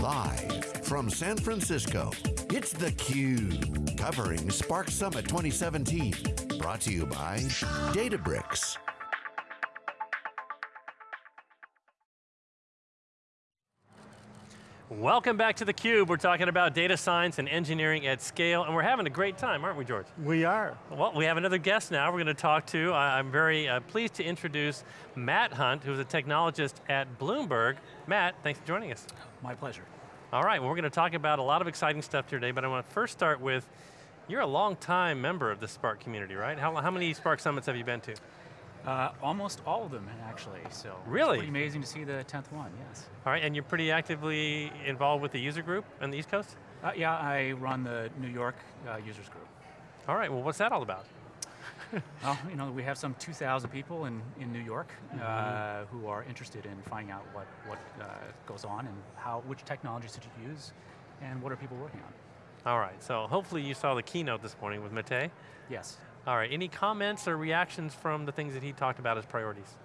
Live from San Francisco, it's theCUBE, covering Spark Summit 2017. Brought to you by Databricks. Welcome back to theCUBE. We're talking about data science and engineering at scale, and we're having a great time, aren't we, George? We are. Well, we have another guest now we're going to talk to. I'm very uh, pleased to introduce Matt Hunt, who's a technologist at Bloomberg. Matt, thanks for joining us. My pleasure. All right, well we're going to talk about a lot of exciting stuff today, but I want to first start with, you're a long time member of the Spark community, right? How, how many Spark Summits have you been to? Uh, almost all of them, actually. So really, it's pretty amazing to see the tenth one. Yes. All right, and you're pretty actively involved with the user group on the East Coast. Uh, yeah, I run the New York uh, users group. All right, well, what's that all about? well, you know, we have some 2,000 people in, in New York mm -hmm. who are interested in finding out what, what uh, goes on and how, which technologies should you use, and what are people working on. All right, so hopefully you saw the keynote this morning with Matei. Yes. All right, any comments or reactions from the things that he talked about as priorities?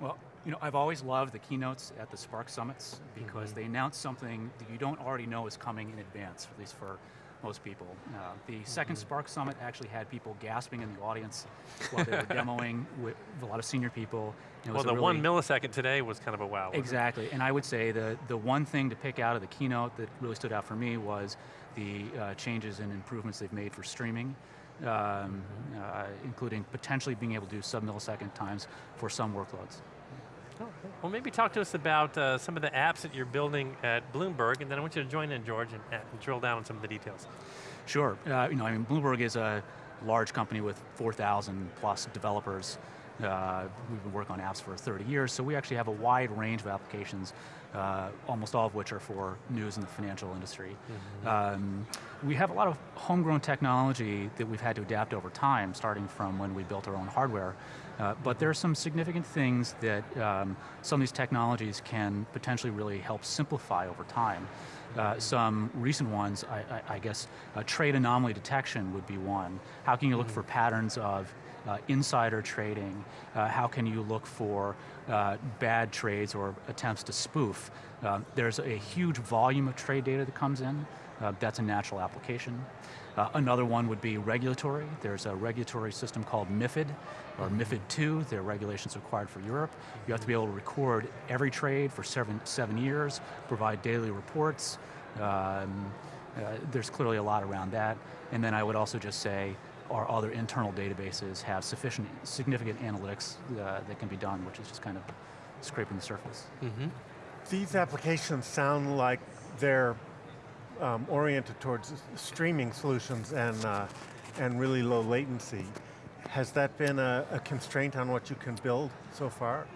Well, you know, I've always loved the keynotes at the Spark Summits because mm -hmm. they announce something that you don't already know is coming in advance, at least for most people. Uh, the second mm -hmm. Spark Summit actually had people gasping in the audience while they were demoing with a lot of senior people. well, the really, one millisecond today was kind of a wow. Exactly, and I would say the, the one thing to pick out of the keynote that really stood out for me was the uh, changes and improvements they've made for streaming um, uh, including potentially being able to do sub-millisecond times for some workloads. Oh, well, maybe talk to us about uh, some of the apps that you're building at Bloomberg, and then I want you to join in, George, and, and drill down on some of the details. Sure. Uh, you know, I mean, Bloomberg is a large company with 4,000 plus developers. Uh, we've been working on apps for 30 years, so we actually have a wide range of applications uh, almost all of which are for news in the financial industry. Mm -hmm. um, we have a lot of homegrown technology that we've had to adapt over time, starting from when we built our own hardware. Uh, but there are some significant things that um, some of these technologies can potentially really help simplify over time. Uh, some recent ones, I, I, I guess, uh, trade anomaly detection would be one. How can you look mm -hmm. for patterns of uh, insider trading? Uh, how can you look for uh, bad trades or attempts to spoof? Um, there's a huge volume of trade data that comes in. Uh, that's a natural application. Uh, another one would be regulatory. There's a regulatory system called MIFID, or MIFID II, there are regulations required for Europe. You have to be able to record every trade for seven, seven years, provide daily reports. Um, uh, there's clearly a lot around that. And then I would also just say, our other internal databases have sufficient, significant analytics uh, that can be done, which is just kind of scraping the surface. Mm -hmm. These applications sound like they're um, oriented towards streaming solutions and, uh, and really low latency. Has that been a, a constraint on what you can build so far?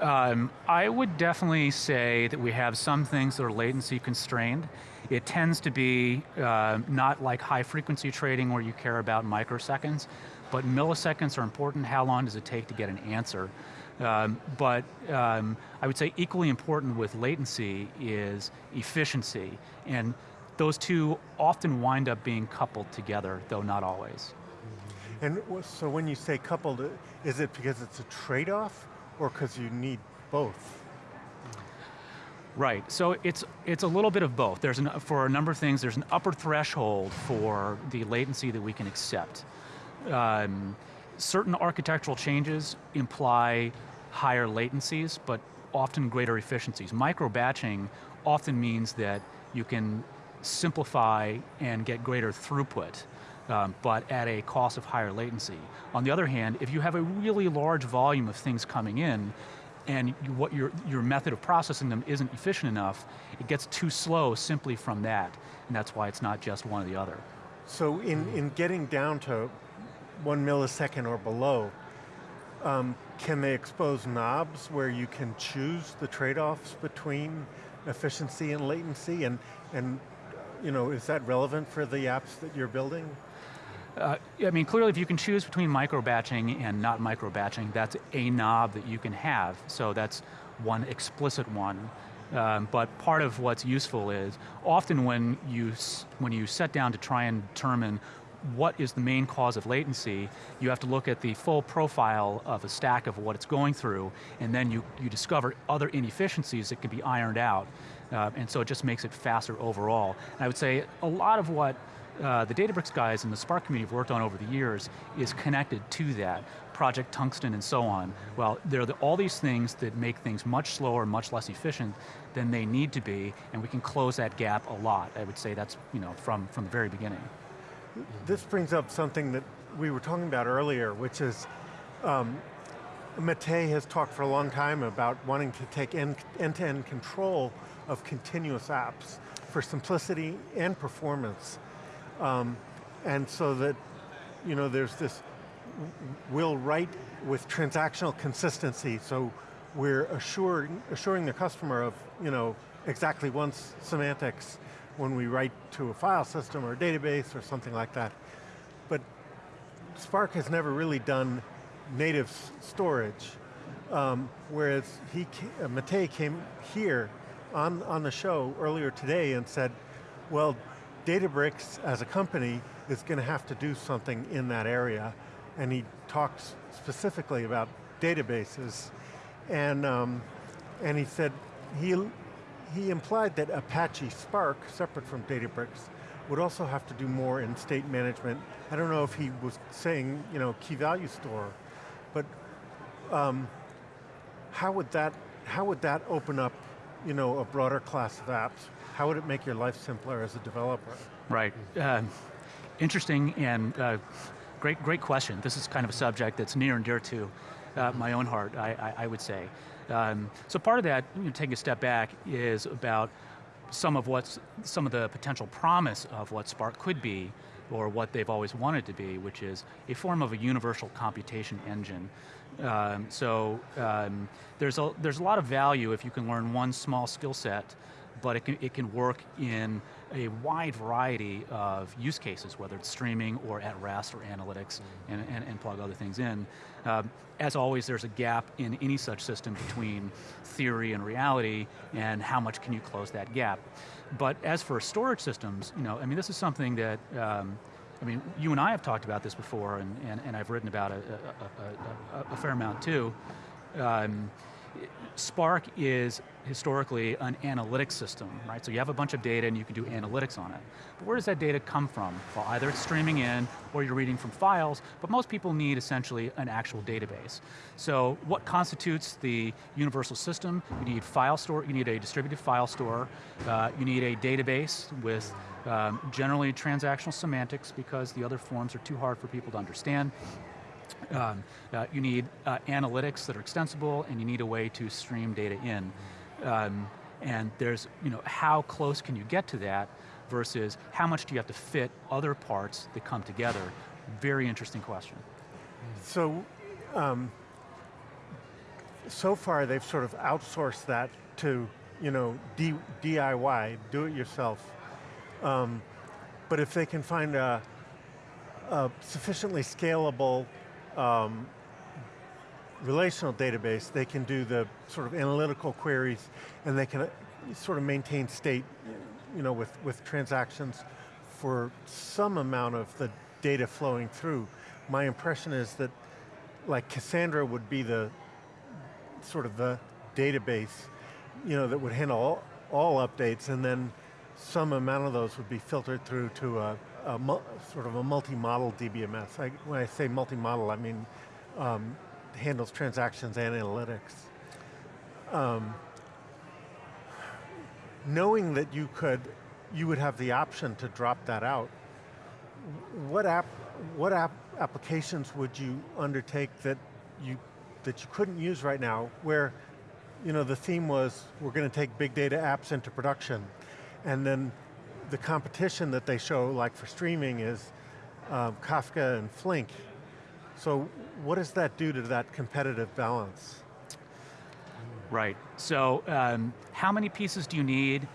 Um, I would definitely say that we have some things that are latency constrained. It tends to be uh, not like high frequency trading where you care about microseconds, but milliseconds are important. How long does it take to get an answer? Um, but um, I would say equally important with latency is efficiency. And those two often wind up being coupled together, though not always. And so when you say coupled, is it because it's a trade-off or because you need both? Right, so it's, it's a little bit of both. There's an, for a number of things, there's an upper threshold for the latency that we can accept. Um, certain architectural changes imply higher latencies, but often greater efficiencies. Micro batching often means that you can simplify and get greater throughput, um, but at a cost of higher latency. On the other hand, if you have a really large volume of things coming in, and you, what your, your method of processing them isn't efficient enough, it gets too slow simply from that, and that's why it's not just one or the other. So in, in getting down to one millisecond or below, um, can they expose knobs where you can choose the trade-offs between efficiency and latency, and, and you know, is that relevant for the apps that you're building? Uh, I mean, clearly if you can choose between micro batching and not micro batching, that's a knob that you can have. So that's one explicit one. Um, but part of what's useful is, often when you, when you set down to try and determine what is the main cause of latency, you have to look at the full profile of a stack of what it's going through, and then you, you discover other inefficiencies that can be ironed out. Uh, and so it just makes it faster overall. And I would say a lot of what uh, the Databricks guys and the Spark community have worked on over the years is connected to that. Project Tungsten and so on. Well, there are the, all these things that make things much slower, much less efficient than they need to be, and we can close that gap a lot. I would say that's you know from, from the very beginning. This brings up something that we were talking about earlier, which is um, Matei has talked for a long time about wanting to take end-to-end -end control of continuous apps for simplicity and performance. Um, and so that, you know, there's this, we'll write with transactional consistency, so we're assuring, assuring the customer of, you know, exactly once semantics when we write to a file system or a database or something like that. But Spark has never really done native storage, um, whereas he, uh, Matei came here on, on the show earlier today and said, well, Databricks as a company is going to have to do something in that area. And he talks specifically about databases. And, um, and he said, he, he implied that Apache Spark, separate from Databricks, would also have to do more in state management. I don't know if he was saying, you know, key value store, but um, how would that how would that open up, you know, a broader class of apps? How would it make your life simpler as a developer? Right. Uh, interesting and uh, great, great question. This is kind of a subject that's near and dear to uh, my own heart, I, I, I would say. Um, so part of that, you know, taking a step back, is about some of what's some of the potential promise of what Spark could be, or what they've always wanted to be, which is a form of a universal computation engine. Um, so um, there's a there's a lot of value if you can learn one small skill set but it can, it can work in a wide variety of use cases, whether it's streaming or at rest or analytics, and, and, and plug other things in. Um, as always, there's a gap in any such system between theory and reality, and how much can you close that gap. But as for storage systems, you know, I mean, this is something that, um, I mean, you and I have talked about this before, and, and, and I've written about a, a, a, a fair amount too. Um, Spark is historically an analytics system, right? So you have a bunch of data and you can do analytics on it. But where does that data come from? Well, either it's streaming in or you're reading from files, but most people need essentially an actual database. So what constitutes the universal system? You need file store, you need a distributed file store, uh, you need a database with um, generally transactional semantics because the other forms are too hard for people to understand. Um, uh, you need uh, analytics that are extensible and you need a way to stream data in. Um, and there's, you know, how close can you get to that versus how much do you have to fit other parts that come together? Very interesting question. So, um, so far they've sort of outsourced that to, you know, D DIY, do it yourself. Um, but if they can find a, a sufficiently scalable um, relational database, they can do the sort of analytical queries and they can uh, sort of maintain state you know, with, with transactions for some amount of the data flowing through. My impression is that like Cassandra would be the sort of the database you know, that would handle all, all updates and then some amount of those would be filtered through to a, a sort of a multi-model DBMS. I, when I say multi-model, I mean um, handles transactions and analytics. Um, knowing that you could, you would have the option to drop that out, what app, what app applications would you undertake that you, that you couldn't use right now, where you know, the theme was, we're going to take big data apps into production, and then the competition that they show, like for streaming, is um, Kafka and Flink. So what does that do to that competitive balance? Right, so um, how many pieces do you need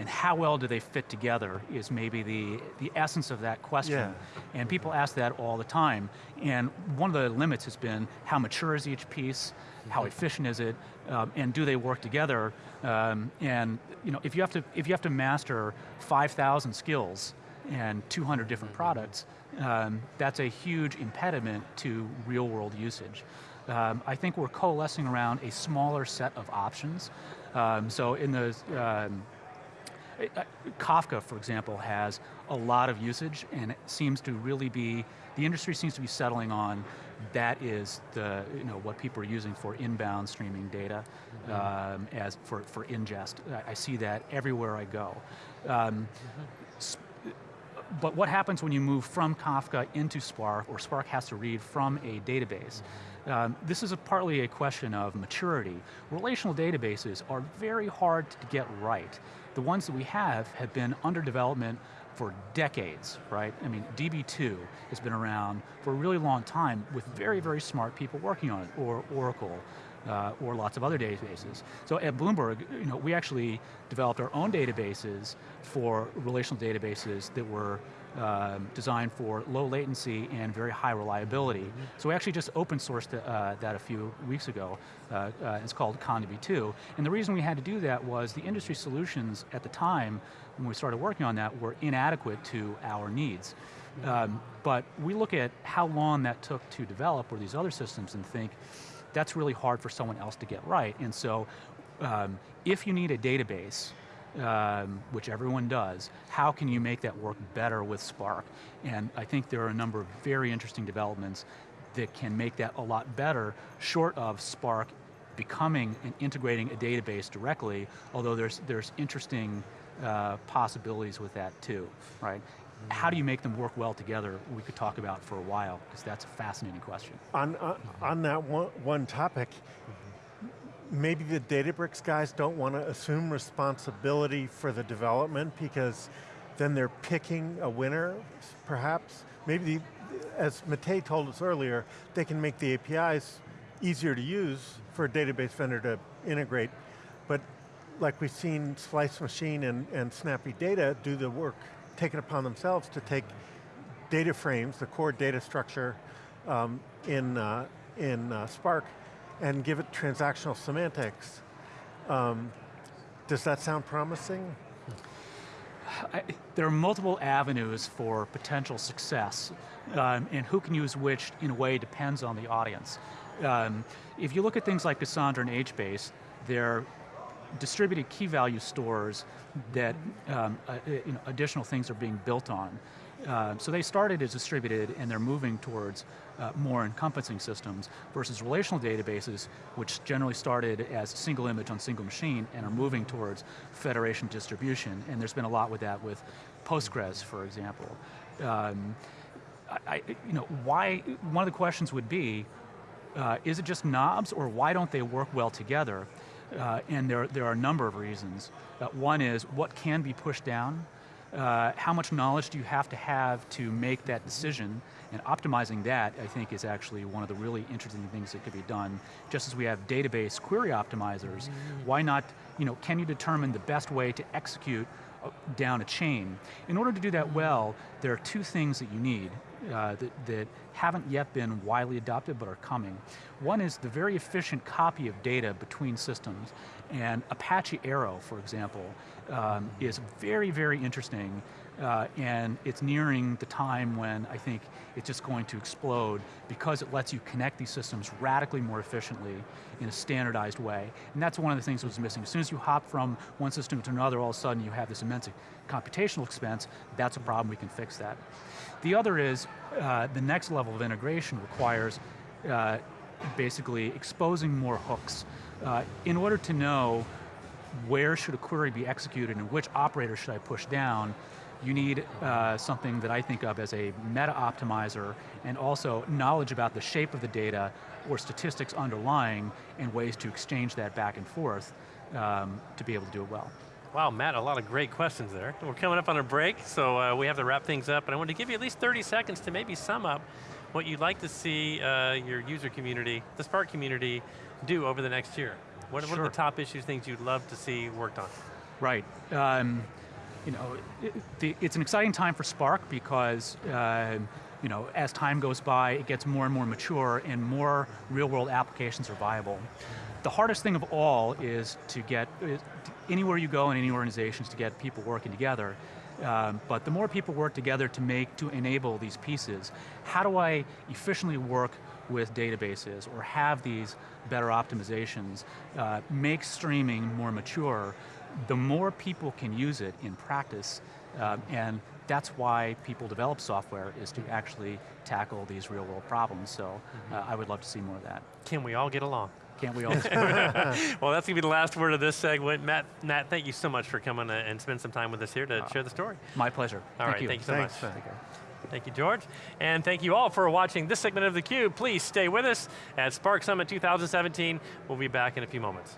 and how well do they fit together is maybe the, the essence of that question. Yeah. And people ask that all the time. And one of the limits has been how mature is each piece, how efficient is it, um, and do they work together? Um, and you know, if you have to if you have to master 5,000 skills and 200 different products, um, that's a huge impediment to real world usage. Um, I think we're coalescing around a smaller set of options. Um, so in the, um, Kafka, for example, has a lot of usage and it seems to really be, the industry seems to be settling on that is the, you know, what people are using for inbound streaming data mm -hmm. um, as for, for ingest. I, I, see that everywhere I go. Um, mm -hmm. But what happens when you move from Kafka into Spark, or Spark has to read from a database? Um, this is a partly a question of maturity. Relational databases are very hard to get right. The ones that we have have been under development for decades, right? I mean, DB2 has been around for a really long time with very, very smart people working on it, or Oracle, uh, or lots of other databases. So at Bloomberg, you know, we actually developed our own databases for relational databases that were um, designed for low latency and very high reliability. Mm -hmm. So we actually just open sourced uh, that a few weeks ago. Uh, uh, it's called Comdb2. And the reason we had to do that was the industry solutions at the time, when we started working on that, were inadequate to our needs. Um, but we look at how long that took to develop or these other systems and think, that's really hard for someone else to get right. And so um, if you need a database, um, which everyone does, how can you make that work better with Spark? And I think there are a number of very interesting developments that can make that a lot better, short of Spark becoming and integrating a database directly, although there's, there's interesting uh, possibilities with that too, right? how do you make them work well together, we could talk about for a while, because that's a fascinating question. On, uh, on that one, one topic, maybe the Databricks guys don't want to assume responsibility for the development because then they're picking a winner, perhaps. Maybe, the, as Matei told us earlier, they can make the APIs easier to use for a database vendor to integrate, but like we've seen Splice Machine and, and Snappy Data do the work take it upon themselves to take data frames, the core data structure um, in, uh, in uh, Spark, and give it transactional semantics. Um, does that sound promising? I, there are multiple avenues for potential success, um, and who can use which in a way depends on the audience. Um, if you look at things like Cassandra and HBase, they're distributed key value stores that um, uh, you know, additional things are being built on. Uh, so they started as distributed and they're moving towards uh, more encompassing systems versus relational databases, which generally started as single image on single machine and are moving towards federation distribution. And there's been a lot with that with Postgres, for example. Um, I, you know, why, one of the questions would be, uh, is it just knobs or why don't they work well together? Uh, and there, there are a number of reasons. Uh, one is what can be pushed down, uh, how much knowledge do you have to have to make that decision, and optimizing that, I think, is actually one of the really interesting things that could be done. Just as we have database query optimizers, mm -hmm. why not, you know, can you determine the best way to execute uh, down a chain? In order to do that well, there are two things that you need uh, that, that haven't yet been widely adopted but are coming. One is the very efficient copy of data between systems, and Apache Arrow, for example, um, is very, very interesting uh, and it's nearing the time when I think it's just going to explode because it lets you connect these systems radically more efficiently in a standardized way. And that's one of the things that was missing. As soon as you hop from one system to another, all of a sudden you have this immense computational expense. That's a problem, we can fix that. The other is, uh, the next level of integration requires uh, basically exposing more hooks. Uh, in order to know where should a query be executed and which operator should I push down, you need uh, something that I think of as a meta optimizer and also knowledge about the shape of the data or statistics underlying and ways to exchange that back and forth um, to be able to do it well. Wow, Matt, a lot of great questions there. We're coming up on a break, so uh, we have to wrap things up, but I want to give you at least 30 seconds to maybe sum up what you'd like to see uh, your user community, the Spark community, do over the next year. What, sure. what are the top issues, things you'd love to see worked on? Right. Um, you know, it, it's an exciting time for Spark because uh, you know, as time goes by, it gets more and more mature and more real world applications are viable. The hardest thing of all is to get, is anywhere you go in any organizations to get people working together. Um, but the more people work together to make, to enable these pieces, how do I efficiently work with databases or have these better optimizations, uh, make streaming more mature, the more people can use it in practice, uh, and that's why people develop software, is to actually tackle these real world problems. So uh, I would love to see more of that. Can we all get along? Can't we all? well, that's going to be the last word of this segment. Matt, Matt, thank you so much for coming uh, and spend some time with us here to share the story. My pleasure. All Thank right, you. thank you so Thanks, much. Matt. Thank you, George. And thank you all for watching this segment of theCUBE. Please stay with us at Spark Summit 2017. We'll be back in a few moments.